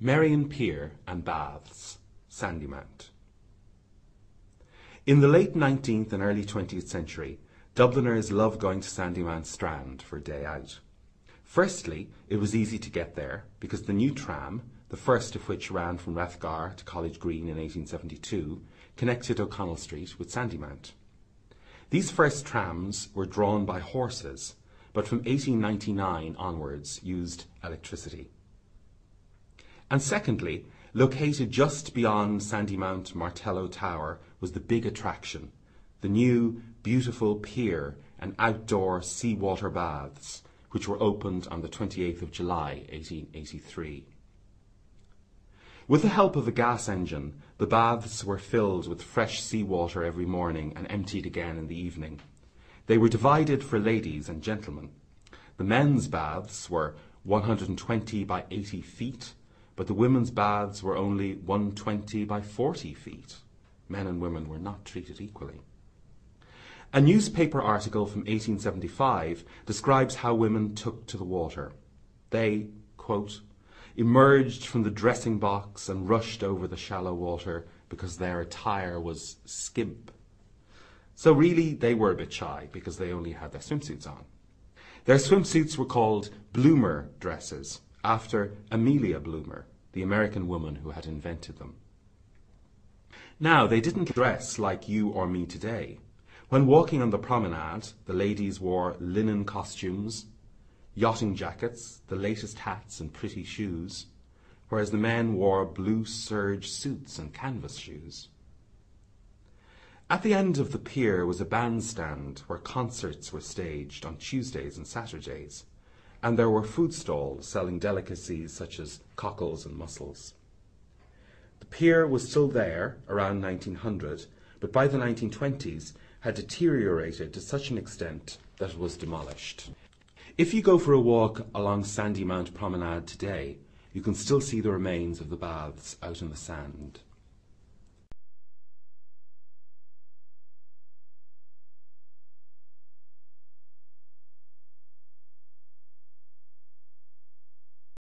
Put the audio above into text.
Merrion Pier and Baths, Sandymount. In the late 19th and early 20th century, Dubliners loved going to Sandymount Strand for a day out. Firstly, it was easy to get there because the new tram, the first of which ran from Rathgar to College Green in 1872, connected O'Connell Street with Sandymount. These first trams were drawn by horses, but from 1899 onwards used electricity. And secondly, located just beyond Sandymount Martello Tower was the big attraction, the new beautiful pier and outdoor seawater baths, which were opened on the 28th of July 1883. With the help of a gas engine, the baths were filled with fresh seawater every morning and emptied again in the evening. They were divided for ladies and gentlemen. The men's baths were 120 by 80 feet but the women's baths were only 120 by 40 feet. Men and women were not treated equally. A newspaper article from 1875 describes how women took to the water. They, quote, emerged from the dressing box and rushed over the shallow water because their attire was skimp. So really, they were a bit shy because they only had their swimsuits on. Their swimsuits were called bloomer dresses, after Amelia Bloomer, the American woman who had invented them. Now, they didn't dress like you or me today. When walking on the promenade, the ladies wore linen costumes, yachting jackets, the latest hats and pretty shoes, whereas the men wore blue serge suits and canvas shoes. At the end of the pier was a bandstand where concerts were staged on Tuesdays and Saturdays and there were food stalls selling delicacies such as cockles and mussels. The pier was still there around 1900, but by the 1920s had deteriorated to such an extent that it was demolished. If you go for a walk along Sandymount Promenade today, you can still see the remains of the baths out in the sand.